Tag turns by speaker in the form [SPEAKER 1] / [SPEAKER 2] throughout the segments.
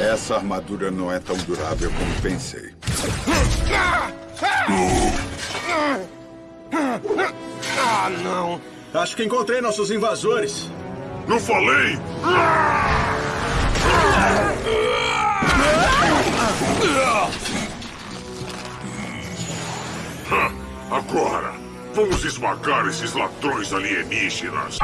[SPEAKER 1] Essa armadura não é tão durável como pensei.
[SPEAKER 2] Ah, não.
[SPEAKER 3] Acho que encontrei nossos invasores.
[SPEAKER 4] Não falei? Agora, vamos esmagar esses ladrões alienígenas.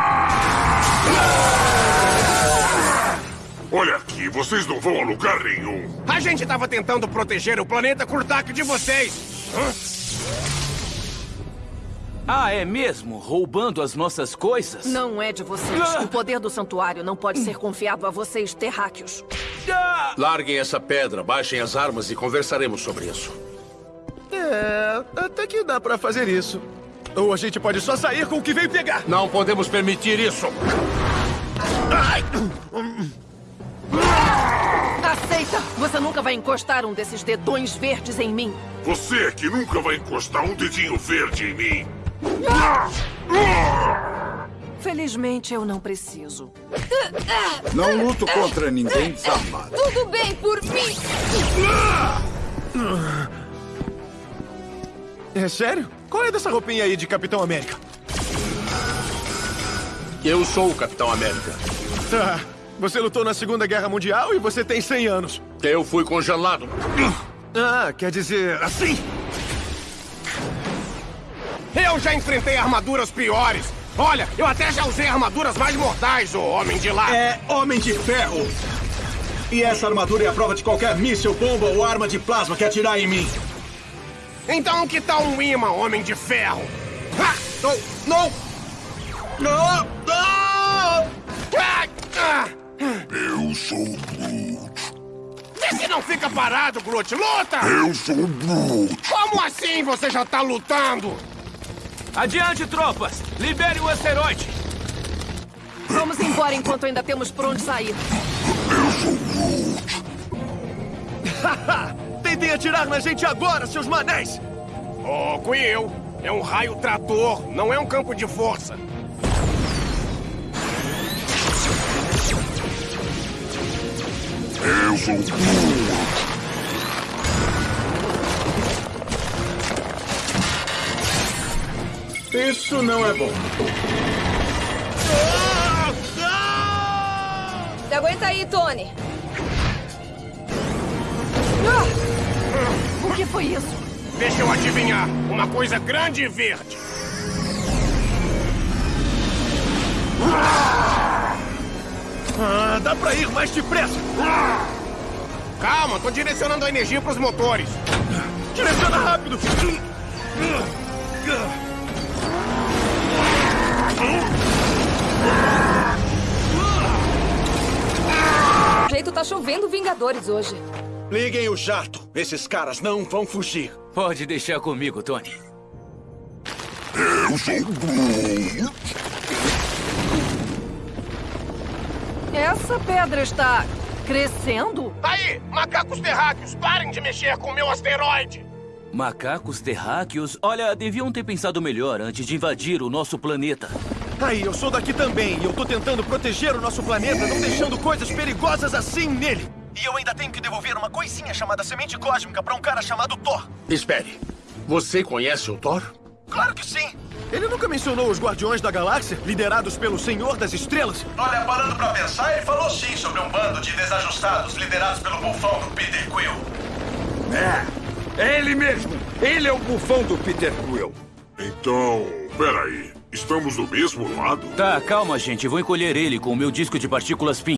[SPEAKER 4] Olha aqui, vocês não vão a lugar nenhum.
[SPEAKER 2] A gente estava tentando proteger o planeta ataque de vocês. Hã?
[SPEAKER 5] Ah, é mesmo? Roubando as nossas coisas?
[SPEAKER 6] Não é de vocês.
[SPEAKER 5] Ah!
[SPEAKER 6] O poder do santuário não pode ser confiado a vocês, terráqueos.
[SPEAKER 5] Ah!
[SPEAKER 7] Larguem essa pedra, baixem as armas e conversaremos sobre isso.
[SPEAKER 3] É, até que dá pra fazer isso. Ou a gente pode só sair com o que veio pegar.
[SPEAKER 7] Não podemos permitir isso.
[SPEAKER 6] Aceita! Você nunca vai encostar um desses dedões verdes em mim.
[SPEAKER 4] Você é que nunca vai encostar um dedinho verde em mim.
[SPEAKER 6] Felizmente, eu não preciso.
[SPEAKER 1] Não luto contra ninguém desarmado.
[SPEAKER 8] Tudo bem por mim.
[SPEAKER 3] É sério? Qual é dessa roupinha aí de Capitão América?
[SPEAKER 7] Eu sou o Capitão América.
[SPEAKER 3] Tá. Você lutou na Segunda Guerra Mundial e você tem 100 anos.
[SPEAKER 7] Eu fui congelado.
[SPEAKER 3] Ah, quer dizer assim?
[SPEAKER 2] Eu já enfrentei armaduras piores. Olha, eu até já usei armaduras mais mortais, ô homem de lá.
[SPEAKER 3] É Homem de Ferro. E essa armadura é a prova de qualquer míssil, bomba ou arma de plasma que atirar em mim.
[SPEAKER 2] Então que tal um imã, homem de ferro? Ha! Não! Não!
[SPEAKER 3] Não! Não!
[SPEAKER 2] Ah! Ah!
[SPEAKER 4] Eu sou o Groot.
[SPEAKER 2] Vê se não fica parado, Groot. Luta!
[SPEAKER 4] Eu sou o Groot.
[SPEAKER 2] Como assim você já tá lutando?
[SPEAKER 5] Adiante, tropas! Libere o asteroide!
[SPEAKER 6] Vamos embora enquanto ainda temos por onde sair.
[SPEAKER 3] Tentem atirar na gente agora, seus manéis!
[SPEAKER 2] Ô, Quill, é um raio trator, não é um campo de força.
[SPEAKER 3] Isso não é bom.
[SPEAKER 8] Aguenta aí, Tony.
[SPEAKER 6] O que foi isso?
[SPEAKER 2] Deixa eu adivinhar. Uma coisa grande e verde.
[SPEAKER 3] Ah, dá pra ir mais depressa!
[SPEAKER 2] Calma, tô direcionando a energia pros motores.
[SPEAKER 3] Direciona rápido!
[SPEAKER 8] O jeito tá chovendo Vingadores hoje.
[SPEAKER 3] Liguem o jato. Esses caras não vão fugir.
[SPEAKER 5] Pode deixar comigo, Tony.
[SPEAKER 4] Eu sou o Groot.
[SPEAKER 6] Essa pedra está crescendo?
[SPEAKER 2] Aí, macacos terráqueos, parem de mexer com o meu asteroide.
[SPEAKER 5] Macacos terráqueos? Olha, deviam ter pensado melhor antes de invadir o nosso planeta.
[SPEAKER 3] Aí, eu sou daqui também e eu tô tentando proteger o nosso planeta, não deixando coisas perigosas assim nele. E eu ainda tenho que devolver uma coisinha chamada semente cósmica pra um cara chamado Thor.
[SPEAKER 7] Espere. Você conhece o Thor?
[SPEAKER 3] Claro que sim! Ele nunca mencionou os Guardiões da Galáxia, liderados pelo Senhor das Estrelas?
[SPEAKER 9] Olha, parando pra pensar, ele falou sim sobre um bando de desajustados liderados pelo bufão do Peter Quill.
[SPEAKER 1] É, é ele mesmo. Ele é o bufão do Peter Quill.
[SPEAKER 4] Então, peraí. Estamos do mesmo lado?
[SPEAKER 5] Tá, calma, gente. Vou encolher ele com o meu disco de partículas PIN.